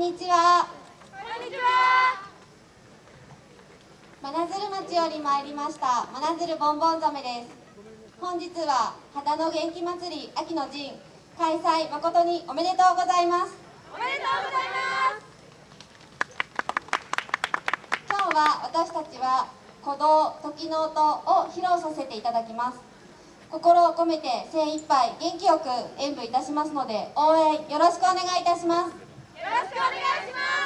んにちは。こんにちは。真鶴町より参りました。真鶴ボンボンザメです。本日は秦野元気祭り秋の陣開催誠におめでとうございますおめでとうございます。今日は私たちは鼓動時の音を披露させていただきます。心を込めて精一杯元気よく演舞いたしますので応援よろしくお願いいたします。よろしくお願いします。